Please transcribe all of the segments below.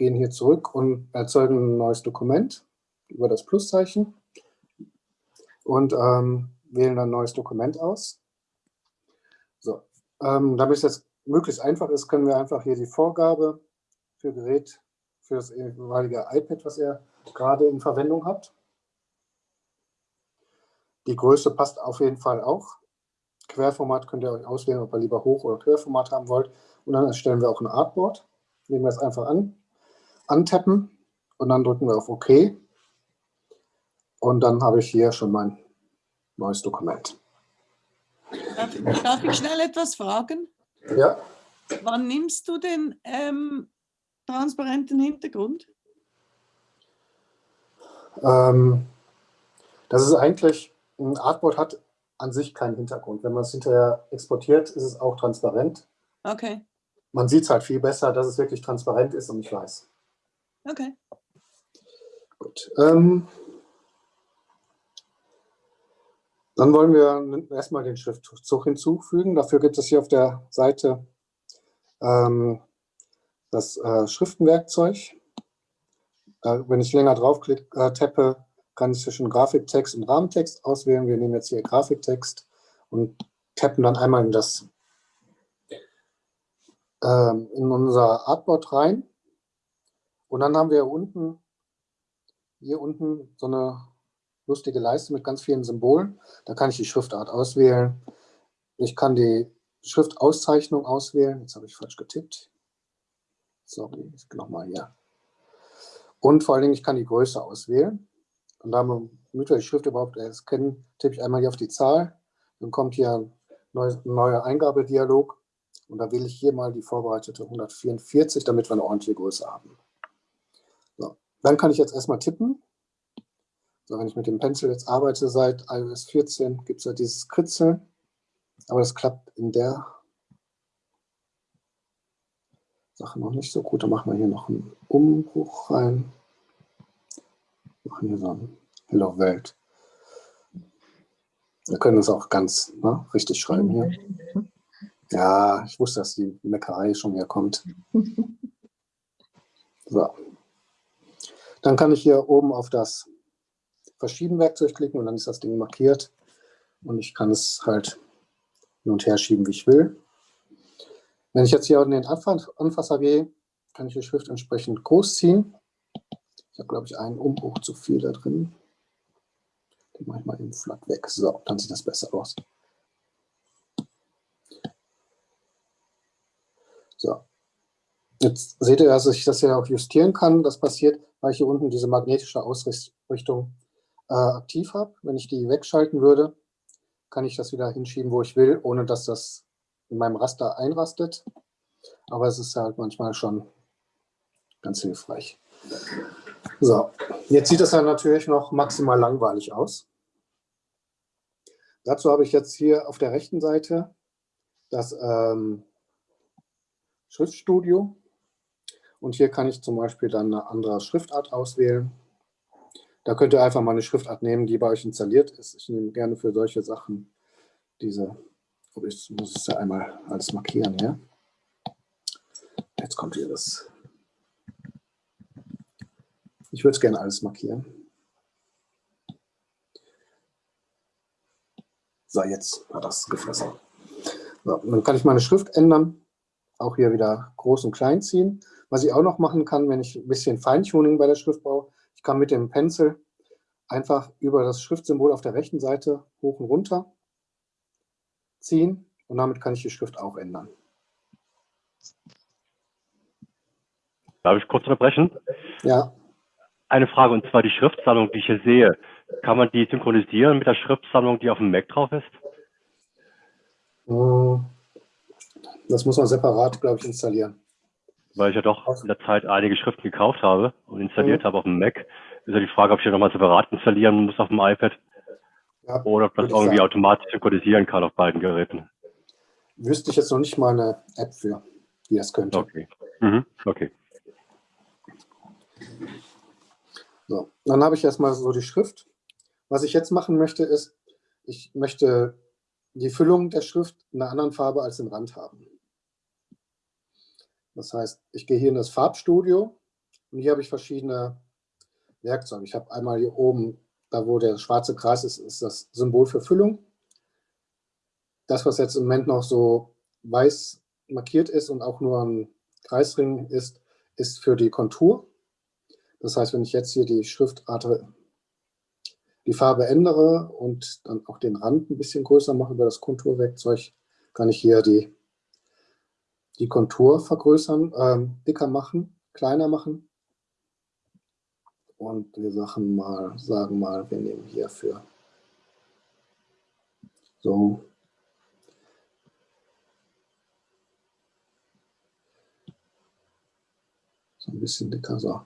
gehen hier zurück und erzeugen ein neues Dokument über das Pluszeichen und ähm, wählen ein neues Dokument aus. So, ähm, damit es jetzt möglichst einfach ist, können wir einfach hier die Vorgabe für Gerät, für das jeweilige iPad, was ihr gerade in Verwendung habt. Die Größe passt auf jeden Fall auch. Querformat könnt ihr euch auswählen, ob ihr lieber Hoch- oder Querformat haben wollt. Und dann erstellen wir auch ein Artboard. Nehmen wir es einfach an, antappen und dann drücken wir auf OK. Und dann habe ich hier schon mein neues Dokument. Darf, darf ich schnell etwas fragen? Ja. Wann nimmst du den ähm, transparenten Hintergrund? Ähm, das ist eigentlich, ein Artboard hat an sich keinen Hintergrund. Wenn man es hinterher exportiert, ist es auch transparent. Okay. Man sieht es halt viel besser, dass es wirklich transparent ist und ich weiß. Okay. Gut. Ähm, dann wollen wir erstmal den Schriftzug hinzufügen. Dafür gibt es hier auf der Seite ähm, das äh, Schriftenwerkzeug. Äh, wenn ich länger draufklicke, äh, tappe, kann ich zwischen Grafiktext und Rahmentext auswählen. Wir nehmen jetzt hier Grafiktext und tappen dann einmal in das ähm, in unser Artboard rein. Und dann haben wir unten, hier unten so eine lustige Leiste mit ganz vielen Symbolen. Da kann ich die Schriftart auswählen. Ich kann die Schriftauszeichnung auswählen. Jetzt habe ich falsch getippt. Sorry, nochmal hier. Und vor allen Dingen, ich kann die Größe auswählen. Und damit wir die Schrift überhaupt erkennen, tippe ich einmal hier auf die Zahl. Dann kommt hier ein neuer Eingabedialog. Und da wähle ich hier mal die vorbereitete 144, damit wir eine ordentliche Größe haben. Dann kann ich jetzt erstmal tippen. So, wenn ich mit dem Pencil jetzt arbeite seit iOS 14, gibt es ja dieses Kritzeln. Aber das klappt in der Sache noch nicht so gut. Da machen wir hier noch einen Umbruch rein. Machen hier so ein Hello Welt. Wir können es auch ganz ne, richtig schreiben hier. Ja, ich wusste, dass die Meckerei schon wieder kommt. So. Dann kann ich hier oben auf das Verschieben-Werkzeug klicken und dann ist das Ding markiert. Und ich kann es halt hin und her schieben, wie ich will. Wenn ich jetzt hier in den Anfasser gehe, kann ich die Schrift entsprechend groß ziehen. Ich habe, glaube ich, einen Umbruch zu viel da drin. Den mache ich mal eben flatt weg. So, dann sieht das besser aus. So. Jetzt seht ihr, dass ich das ja auch justieren kann. Das passiert, weil ich hier unten diese magnetische Ausrichtung äh, aktiv habe. Wenn ich die wegschalten würde, kann ich das wieder hinschieben, wo ich will, ohne dass das in meinem Raster einrastet. Aber es ist halt manchmal schon ganz hilfreich. So, jetzt sieht das ja natürlich noch maximal langweilig aus. Dazu habe ich jetzt hier auf der rechten Seite das ähm, Schriftstudio. Und hier kann ich zum Beispiel dann eine andere Schriftart auswählen. Da könnt ihr einfach mal eine Schriftart nehmen, die bei euch installiert ist. Ich nehme gerne für solche Sachen diese, ich muss es ja einmal alles markieren hier. Jetzt kommt hier das. Ich würde es gerne alles markieren. So, jetzt hat das gefressen. So, dann kann ich meine Schrift ändern. Auch hier wieder groß und klein ziehen. Was ich auch noch machen kann, wenn ich ein bisschen Feintuning bei der Schrift brauche, ich kann mit dem Pencil einfach über das Schriftsymbol auf der rechten Seite hoch und runter ziehen und damit kann ich die Schrift auch ändern. Darf ich kurz unterbrechen? Ja. Eine Frage, und zwar die Schriftsammlung, die ich hier sehe. Kann man die synchronisieren mit der Schriftsammlung, die auf dem Mac drauf ist? Hm. Das muss man separat, glaube ich, installieren. Weil ich ja doch in der Zeit einige Schriften gekauft habe und installiert mhm. habe auf dem Mac. Ist ja die Frage, ob ich ja nochmal separat installieren muss auf dem iPad. Ja, oder ob das irgendwie sagen. automatisch synchronisieren kann auf beiden Geräten. Wüsste ich jetzt noch nicht mal eine App für, die das könnte. Okay. Mhm. okay. So, dann habe ich erstmal so die Schrift. Was ich jetzt machen möchte, ist, ich möchte die Füllung der Schrift in einer anderen Farbe als den Rand haben. Das heißt, ich gehe hier in das Farbstudio, Und hier habe ich verschiedene Werkzeuge. Ich habe einmal hier oben, da wo der schwarze Kreis ist, ist das Symbol für Füllung. Das, was jetzt im Moment noch so weiß markiert ist und auch nur ein Kreisring ist, ist für die Kontur. Das heißt, wenn ich jetzt hier die Schriftart, die Farbe ändere und dann auch den Rand ein bisschen größer mache über das Konturwerkzeug, kann ich hier die, die Kontur vergrößern, ähm, dicker machen, kleiner machen. Und wir sagen mal, sagen mal, wir nehmen hierfür so so ein bisschen dicker. So.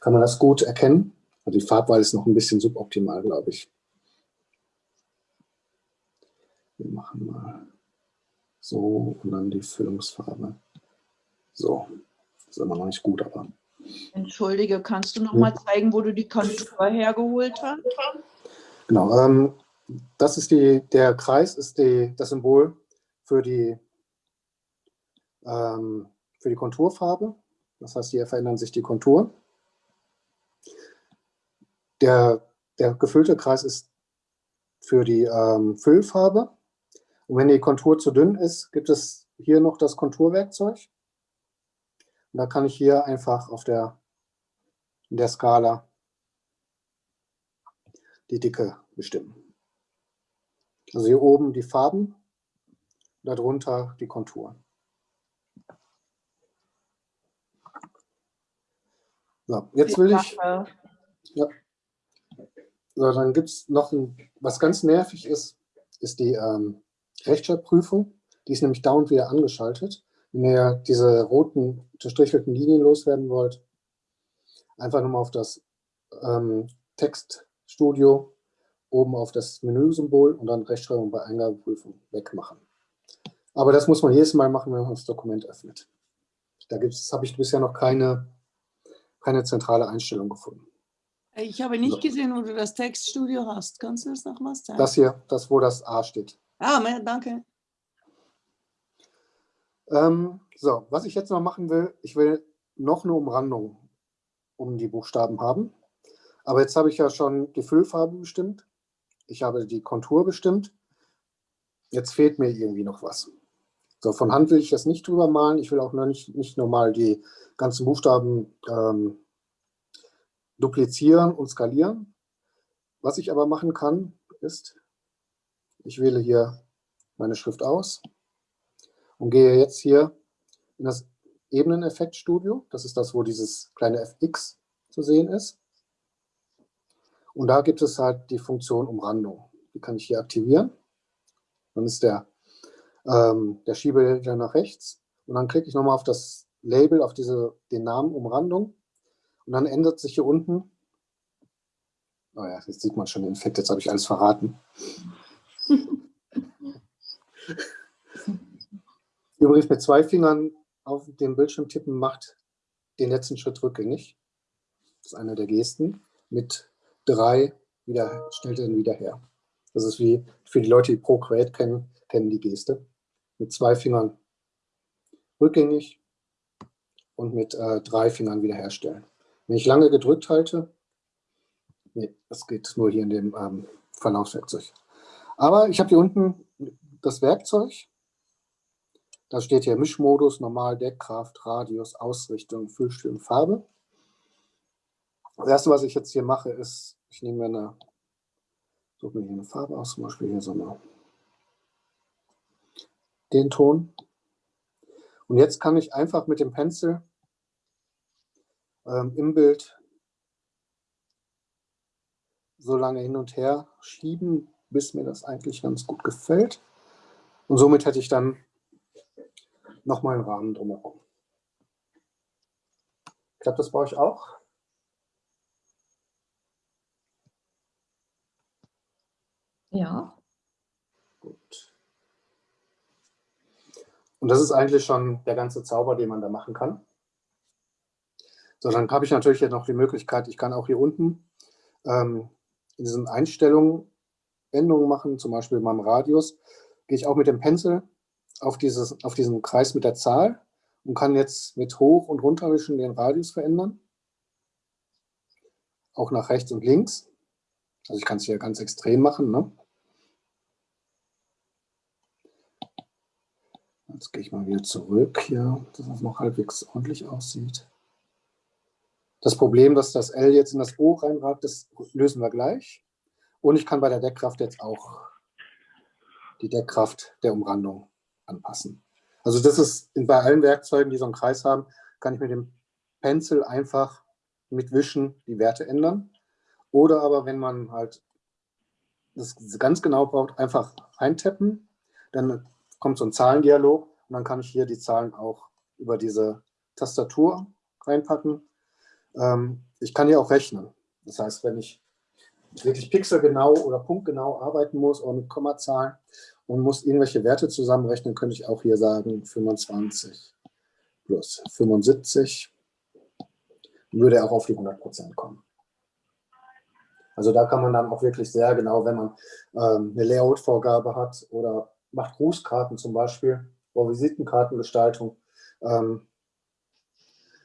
Kann man das gut erkennen? Also die Farbwahl ist noch ein bisschen suboptimal, glaube ich. Wir machen mal so und dann die Füllungsfarbe. So, das ist immer noch nicht gut, aber. Entschuldige, kannst du noch mal zeigen, wo du die Kontur hergeholt hast? Genau, ähm, das ist die, der Kreis ist die, das Symbol für die, ähm, für die Konturfarbe. Das heißt, hier verändern sich die Konturen. Der, der gefüllte Kreis ist für die ähm, Füllfarbe. Und wenn die Kontur zu dünn ist, gibt es hier noch das Konturwerkzeug. Und da kann ich hier einfach auf der, in der Skala die Dicke bestimmen. Also hier oben die Farben, darunter die Konturen. So, jetzt will ich. Ja. So, dann gibt es noch ein, was ganz nervig ist, ist die ähm, Rechtschreibprüfung. Die ist nämlich dauernd wieder angeschaltet. Wenn ihr diese roten unterstrichelten Linien loswerden wollt, einfach nochmal auf das ähm, Textstudio, oben auf das Menüsymbol und dann Rechtschreibung bei Eingabeprüfung wegmachen. Aber das muss man jedes Mal machen, wenn man das Dokument öffnet. Da habe ich bisher noch keine keine zentrale Einstellung gefunden. Ich habe nicht so. gesehen, wo du das Textstudio hast. Kannst du das noch mal zeigen? Das hier, das wo das A steht. Ah, danke. Ähm, so, was ich jetzt noch machen will, ich will noch eine Umrandung um die Buchstaben haben. Aber jetzt habe ich ja schon die Füllfarbe bestimmt. Ich habe die Kontur bestimmt. Jetzt fehlt mir irgendwie noch was. So, von Hand will ich das nicht drüber malen. Ich will auch noch nicht, nicht normal die ganzen Buchstaben ähm, duplizieren und skalieren. Was ich aber machen kann, ist, ich wähle hier meine Schrift aus und gehe jetzt hier in das Ebeneneffektstudio. Das ist das, wo dieses kleine fx zu sehen ist. Und da gibt es halt die Funktion Umrandung. Die kann ich hier aktivieren. Dann ist der ähm, der Schieberegler nach rechts und dann klicke ich nochmal auf das Label, auf diese, den Namen Umrandung und dann ändert sich hier unten, oh ja, jetzt sieht man schon den Effekt, jetzt habe ich alles verraten. Übrigens mit zwei Fingern auf den Bildschirm tippen macht den letzten Schritt rückgängig. Das ist eine der Gesten. Mit drei wieder, stellt er ihn wieder her. Das ist wie für die Leute, die Procreate kennen, kennen die Geste mit zwei Fingern rückgängig und mit äh, drei Fingern wiederherstellen. Wenn ich lange gedrückt halte, nee, das geht nur hier in dem ähm, Verlaufswerkzeug. Aber ich habe hier unten das Werkzeug. Da steht hier Mischmodus, Normal, Deckkraft, Radius, Ausrichtung, Füllstil und Farbe. Das erste, was ich jetzt hier mache, ist, ich nehme mir eine, suche mir hier eine Farbe aus, zum Beispiel hier so eine den Ton. Und jetzt kann ich einfach mit dem Pencil ähm, im Bild so lange hin und her schieben, bis mir das eigentlich ganz gut gefällt. Und somit hätte ich dann nochmal einen Rahmen drumherum. Klappt das bei euch auch? Ja. Gut. Und das ist eigentlich schon der ganze Zauber, den man da machen kann. So, dann habe ich natürlich jetzt noch die Möglichkeit, ich kann auch hier unten ähm, in diesen Einstellungen Änderungen machen, zum Beispiel beim Radius, gehe ich auch mit dem Pencil auf, dieses, auf diesen Kreis mit der Zahl und kann jetzt mit Hoch- und Runterwischen den Radius verändern. Auch nach rechts und links. Also ich kann es hier ganz extrem machen. Ne? Jetzt gehe ich mal wieder zurück hier, dass es noch halbwegs ordentlich aussieht. Das Problem, dass das L jetzt in das O reinragt, das lösen wir gleich. Und ich kann bei der Deckkraft jetzt auch die Deckkraft der Umrandung anpassen. Also das ist bei allen Werkzeugen, die so einen Kreis haben, kann ich mit dem Pencil einfach mit Wischen die Werte ändern. Oder aber, wenn man halt das ganz genau braucht, einfach eintappen, dann kommt so ein Zahlendialog und dann kann ich hier die Zahlen auch über diese Tastatur reinpacken. Ähm, ich kann hier auch rechnen. Das heißt, wenn ich wirklich pixelgenau oder punktgenau arbeiten muss oder mit Kommazahlen und muss irgendwelche Werte zusammenrechnen, könnte ich auch hier sagen 25 plus 75, würde auch auf die 100% kommen. Also da kann man dann auch wirklich sehr genau, wenn man ähm, eine Layout-Vorgabe hat oder macht Grußkarten zum Beispiel, oder Visitenkartengestaltung, ähm,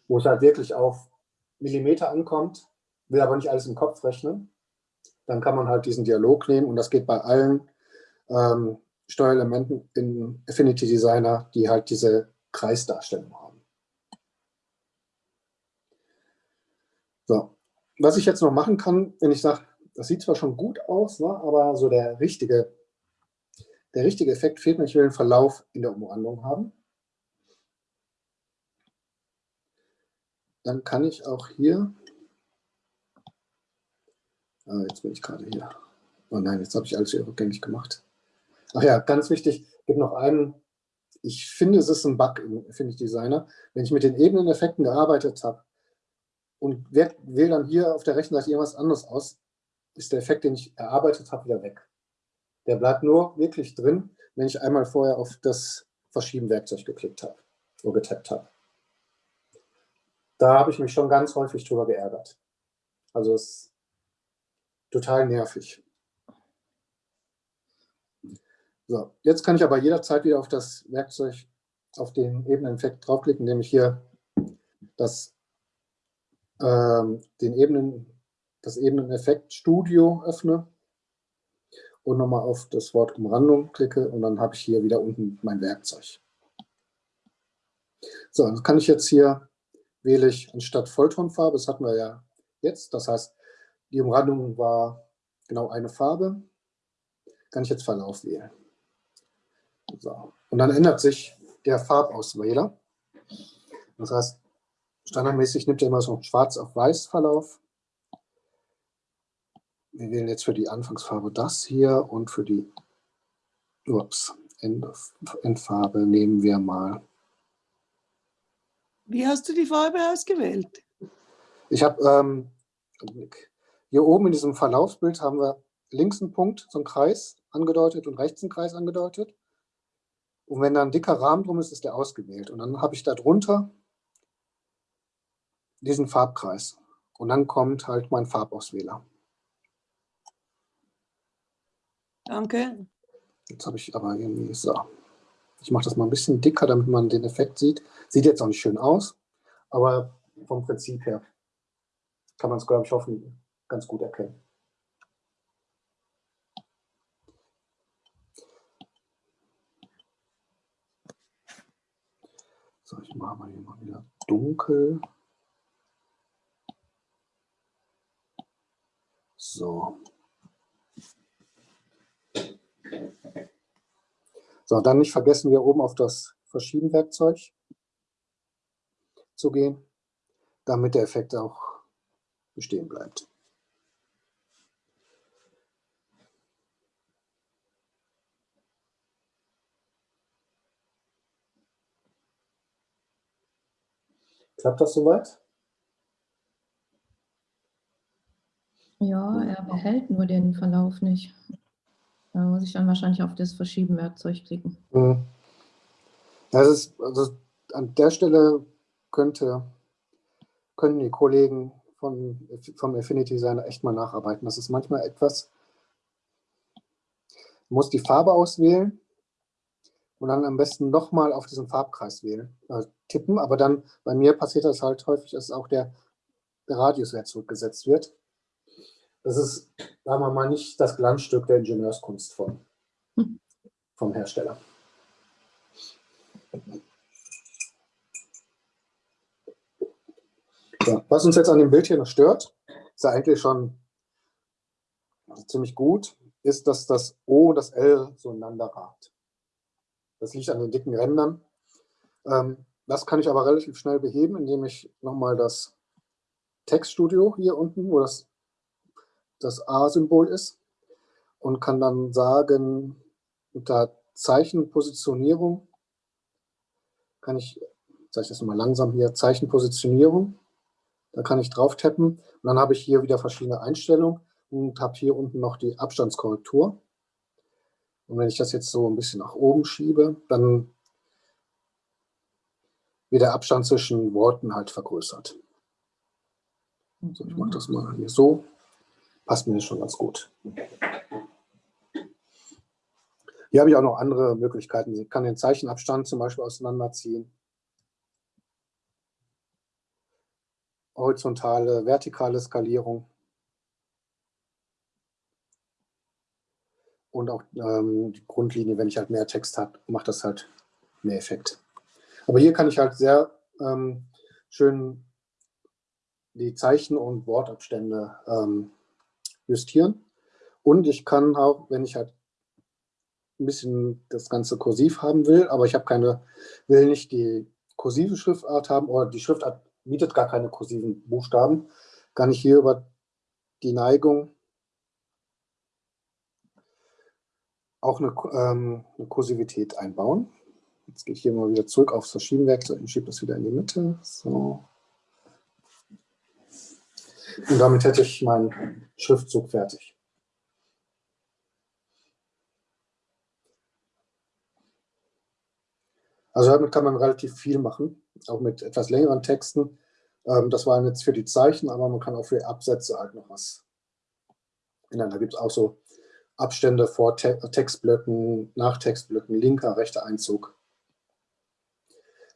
wo es halt wirklich auf Millimeter ankommt, will aber nicht alles im Kopf rechnen, dann kann man halt diesen Dialog nehmen und das geht bei allen ähm, Steuerelementen in Affinity Designer, die halt diese Kreisdarstellung haben. So, was ich jetzt noch machen kann, wenn ich sage, das sieht zwar schon gut aus, ne, aber so der richtige, der richtige Effekt fehlt mir, ich will einen Verlauf in der Umrandung haben. Dann kann ich auch hier Ah, jetzt bin ich gerade hier. Oh nein, jetzt habe ich alles rückgängig gemacht. Ach ja, ganz wichtig, gibt noch einen, ich finde, es ist ein Bug im Affinity Designer. Wenn ich mit den Ebeneneffekten gearbeitet habe und wähle dann hier auf der rechten Seite irgendwas anderes aus, ist der Effekt, den ich erarbeitet habe, wieder weg. Der bleibt nur wirklich drin, wenn ich einmal vorher auf das Verschieben-Werkzeug geklickt habe oder getappt habe. Da habe ich mich schon ganz häufig drüber geärgert. Also es total nervig. So, jetzt kann ich aber jederzeit wieder auf das Werkzeug, auf den Ebeneneffekt draufklicken, indem ich hier das, ähm, den Ebenen, das Ebeneneffekt Studio öffne und nochmal auf das Wort Umrandung klicke und dann habe ich hier wieder unten mein Werkzeug. So, dann kann ich jetzt hier, wähle ich anstatt Volltonfarbe, das hatten wir ja jetzt, das heißt, die Umrandung war genau eine Farbe. Kann ich jetzt Verlauf wählen. So. Und dann ändert sich der Farbauswähler. Das heißt, standardmäßig nimmt er immer so einen Schwarz auf Weiß Verlauf. Wir wählen jetzt für die Anfangsfarbe das hier und für die ups, Endfarbe nehmen wir mal. Wie hast du die Farbe ausgewählt? Ich habe ähm, hier oben in diesem Verlaufsbild haben wir links einen Punkt, so einen Kreis angedeutet und rechts einen Kreis angedeutet. Und wenn da ein dicker Rahmen drum ist, ist der ausgewählt. Und dann habe ich da drunter diesen Farbkreis. Und dann kommt halt mein Farbauswähler. Danke. Jetzt habe ich aber irgendwie so. Ich mache das mal ein bisschen dicker, damit man den Effekt sieht. Sieht jetzt auch nicht schön aus, aber vom Prinzip her kann man es, glaube ich, hoffen, ganz gut erkennen. So, ich mache mal hier mal wieder dunkel. So. So, dann nicht vergessen, hier oben auf das Verschieben-Werkzeug zu gehen, damit der Effekt auch bestehen bleibt. Klappt das soweit? Ja, er behält nur den Verlauf nicht. Da muss ich dann wahrscheinlich auf das Verschieben-Werkzeug klicken. Mhm. Das ist, also an der Stelle könnte, können die Kollegen von, vom Affinity Designer echt mal nacharbeiten. Das ist manchmal etwas, muss die Farbe auswählen und dann am besten nochmal auf diesen Farbkreis wählen, äh, tippen. Aber dann bei mir passiert das halt häufig, dass auch der, der Radiuswert zurückgesetzt wird. Das ist, sagen wir mal, nicht das Glanzstück der Ingenieurskunst vom, hm. vom Hersteller. Ja, was uns jetzt an dem Bild hier noch stört, ist ja eigentlich schon ziemlich gut, ist, dass das O und das L so ineinander ragt. Das liegt an den dicken Rändern. Ähm, das kann ich aber relativ schnell beheben, indem ich nochmal das Textstudio hier unten, wo das, das A-Symbol ist, und kann dann sagen, unter Zeichenpositionierung kann ich, zeige ich das nochmal langsam hier, Zeichenpositionierung, da kann ich drauf tappen und dann habe ich hier wieder verschiedene Einstellungen und habe hier unten noch die Abstandskorrektur. Und wenn ich das jetzt so ein bisschen nach oben schiebe, dann wird der Abstand zwischen Worten halt vergrößert. So, ich mache das mal hier so. Passt mir schon ganz gut. Hier habe ich auch noch andere Möglichkeiten. Ich kann den Zeichenabstand zum Beispiel auseinanderziehen. Horizontale, vertikale Skalierung. und auch ähm, die Grundlinie, wenn ich halt mehr Text habe, macht das halt mehr Effekt. Aber hier kann ich halt sehr ähm, schön die Zeichen- und Wortabstände ähm, justieren. Und ich kann auch, wenn ich halt ein bisschen das Ganze kursiv haben will, aber ich habe keine, will nicht die kursive Schriftart haben oder die Schriftart bietet gar keine kursiven Buchstaben, kann ich hier über die Neigung auch eine, ähm, eine Kursivität einbauen. Jetzt gehe ich hier mal wieder zurück aufs Verschiebenwerkzeug und schiebe das wieder in die Mitte. So. Und damit hätte ich meinen Schriftzug fertig. Also damit kann man relativ viel machen, auch mit etwas längeren Texten. Ähm, das waren jetzt für die Zeichen, aber man kann auch für Absätze halt noch was ändern. Da gibt es auch so Abstände vor Te Textblöcken, nach Textblöcken, linker, rechter Einzug.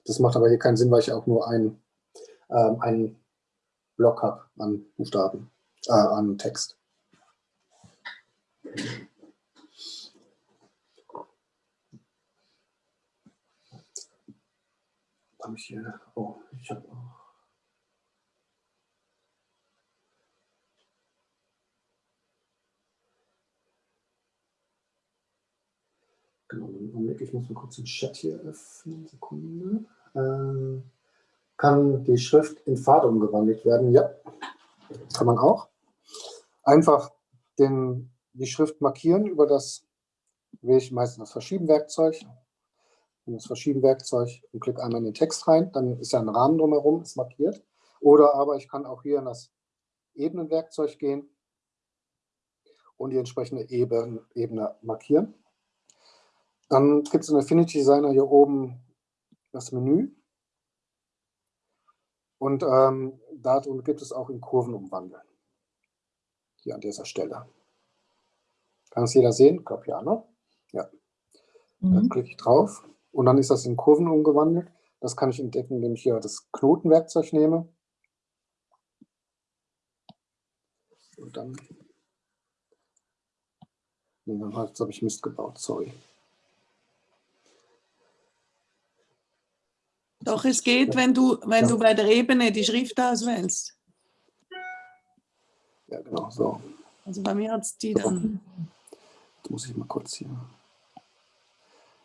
Das macht aber hier keinen Sinn, weil ich auch nur ein, ähm, einen Block habe an Buchstaben, äh, an Text. Habe ich hier, oh, ich habe auch Genau, Augenblick, ich muss mal kurz den Chat hier öffnen. Sekunde. Ähm, kann die Schrift in Pfad umgewandelt werden? Ja, kann man auch. Einfach den, die Schrift markieren über das, wähle ich meistens das Verschieben-Werkzeug. Das Verschieben-Werkzeug und klicke einmal in den Text rein, dann ist ja ein Rahmen drumherum, ist markiert. Oder aber ich kann auch hier in das Ebenenwerkzeug gehen und die entsprechende Ebene markieren. Dann gibt es in Affinity Designer hier oben das Menü. Und ähm, darum gibt es auch in Kurven umwandeln. Hier an dieser Stelle. Kann es jeder sehen? Ich glaube ja, ne? Ja. Mhm. Da klicke ich drauf und dann ist das in Kurven umgewandelt. Das kann ich entdecken, indem ich hier das Knotenwerkzeug nehme. Und dann. Nee, dann habe ich Mist gebaut, sorry. Doch, es geht, wenn du, wenn du bei der Ebene die Schrift auswählst. Ja, genau, so. Also bei mir hat es die dann. Jetzt muss ich mal kurz hier.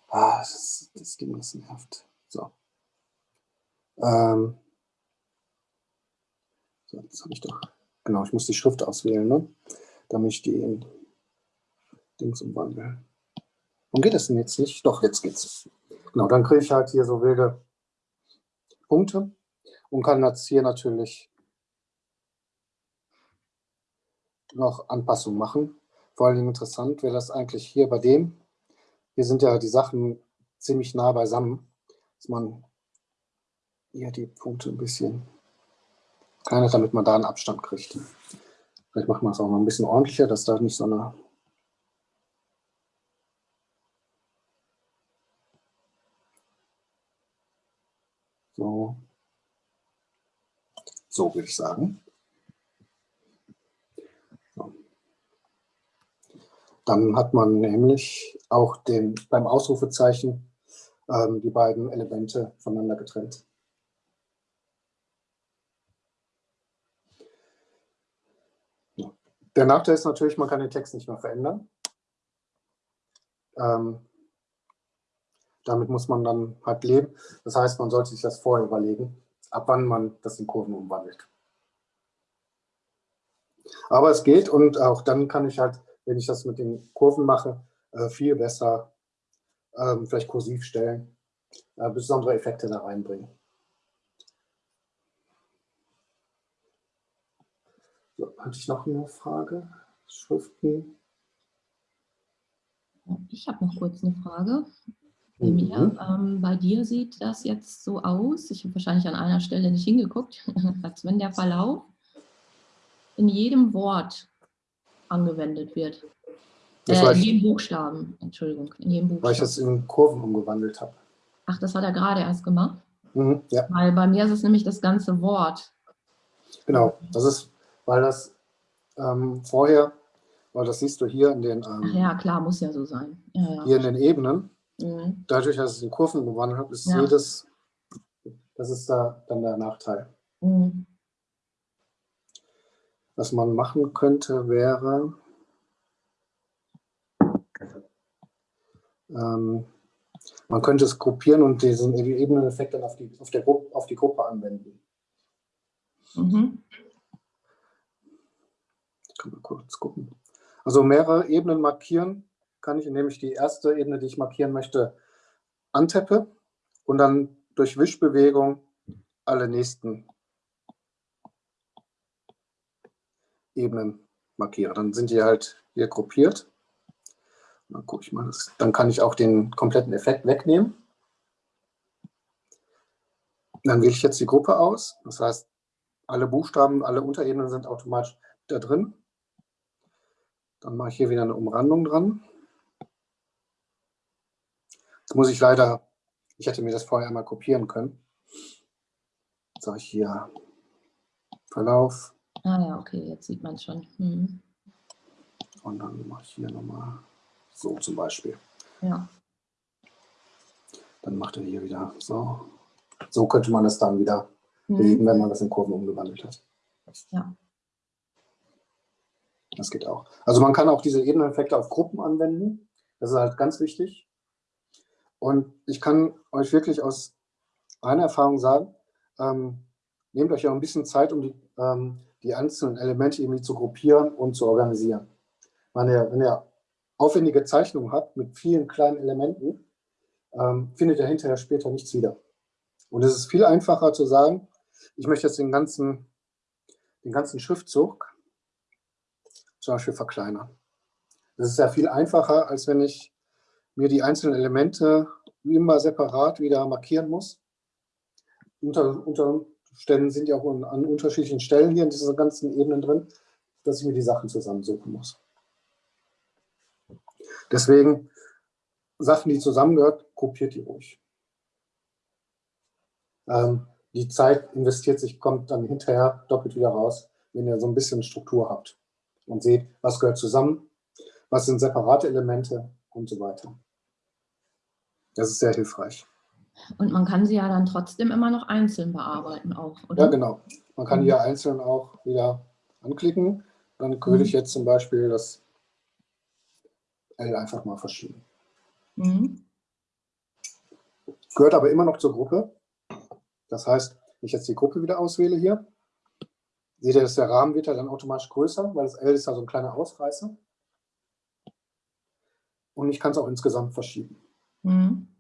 Ah, das, das Ding ist nervt. So. Ähm. So, jetzt habe ich doch. Genau, ich muss die Schrift auswählen, ne? damit ich die in Dings umwandle. Und geht das denn jetzt nicht? Doch, jetzt geht's. Genau, dann kriege ich halt hier so wilde Punkte und kann jetzt hier natürlich noch Anpassungen machen. Vor allem interessant wäre das eigentlich hier bei dem. Hier sind ja die Sachen ziemlich nah beisammen, dass man hier die Punkte ein bisschen kleiner, damit man da einen Abstand kriegt. Vielleicht macht man es auch noch ein bisschen ordentlicher, dass da nicht so eine So, so würde ich sagen. Dann hat man nämlich auch den, beim Ausrufezeichen ähm, die beiden Elemente voneinander getrennt. Der Nachteil ist natürlich, man kann den Text nicht mehr verändern. Ähm, damit muss man dann halt leben. Das heißt, man sollte sich das vorher überlegen, ab wann man das in Kurven umwandelt. Aber es geht und auch dann kann ich halt, wenn ich das mit den Kurven mache, äh, viel besser ähm, vielleicht kursiv stellen, äh, besondere Effekte da reinbringen. So, hatte ich noch eine Frage? Schriften? Ich habe noch kurz eine Frage. Emilia, mhm. ähm, bei dir sieht das jetzt so aus, ich habe wahrscheinlich an einer Stelle nicht hingeguckt, als wenn der Verlauf in jedem Wort angewendet wird. Äh, in jedem Buchstaben, Entschuldigung, in jedem Buchstaben. Weil ich das in Kurven umgewandelt habe. Ach, das hat er gerade erst gemacht? Mhm, ja. Weil bei mir ist es nämlich das ganze Wort. Genau, das ist, weil das ähm, vorher, weil das siehst du hier in den... Ähm, ja, klar, muss ja so sein. Ja, ja. Hier in den Ebenen, mhm. dadurch, dass ich es in Kurven umgewandelt habe, ist ja. jedes, das ist da dann der Nachteil. Mhm. Was man machen könnte, wäre... Ähm, man könnte es gruppieren und diesen Ebeneneffekt dann auf die, auf, der Gruppe, auf die Gruppe anwenden. Mhm. Können wir kurz gucken. Also mehrere Ebenen markieren kann ich, indem ich die erste Ebene, die ich markieren möchte, antappe und dann durch Wischbewegung alle nächsten Ebenen markiere. Dann sind die halt hier gruppiert. Dann gucke ich mal, das, dann kann ich auch den kompletten Effekt wegnehmen. Dann wähle ich jetzt die Gruppe aus. Das heißt, alle Buchstaben, alle Unterebenen sind automatisch da drin. Dann mache ich hier wieder eine Umrandung dran. Jetzt muss ich leider, ich hätte mir das vorher einmal kopieren können. Jetzt sage ich hier Verlauf. Ah ja, okay, jetzt sieht man es schon. Hm. Und dann mache ich hier nochmal so zum Beispiel. Ja. Dann macht er hier wieder so. So könnte man es dann wieder mhm. bewegen, wenn man das in Kurven umgewandelt hat. Ja. Das geht auch. Also man kann auch diese Ebeneneffekte auf Gruppen anwenden. Das ist halt ganz wichtig. Und ich kann euch wirklich aus einer Erfahrung sagen, ähm, nehmt euch ja ein bisschen Zeit, um die, ähm, die einzelnen Elemente irgendwie zu gruppieren und zu organisieren. Wenn ihr, wenn ihr aufwendige Zeichnung hat mit vielen kleinen Elementen, ähm, findet er hinterher später nichts wieder. Und es ist viel einfacher zu sagen, ich möchte jetzt den ganzen, den ganzen Schriftzug zum Beispiel verkleinern. Das ist ja viel einfacher, als wenn ich mir die einzelnen Elemente immer separat wieder markieren muss. Unter, unter Umständen sind ja auch an unterschiedlichen Stellen hier in diesen ganzen Ebenen drin, dass ich mir die Sachen zusammensuchen muss. Deswegen, Sachen, die zusammengehört, kopiert die ruhig. Ähm, die Zeit investiert sich, kommt dann hinterher doppelt wieder raus, wenn ihr so ein bisschen Struktur habt und seht, was gehört zusammen, was sind separate Elemente und so weiter. Das ist sehr hilfreich. Und man kann sie ja dann trotzdem immer noch einzeln bearbeiten auch, oder? Ja, genau. Man kann die ja einzeln auch wieder anklicken. Dann würde mhm. ich jetzt zum Beispiel das L einfach mal verschieben. Mhm. Gehört aber immer noch zur Gruppe. Das heißt, wenn ich jetzt die Gruppe wieder auswähle hier, seht ihr, dass der Rahmen wird ja dann automatisch größer, weil das L ist ja so ein kleiner Ausreißer. Und ich kann es auch insgesamt verschieben. Mhm.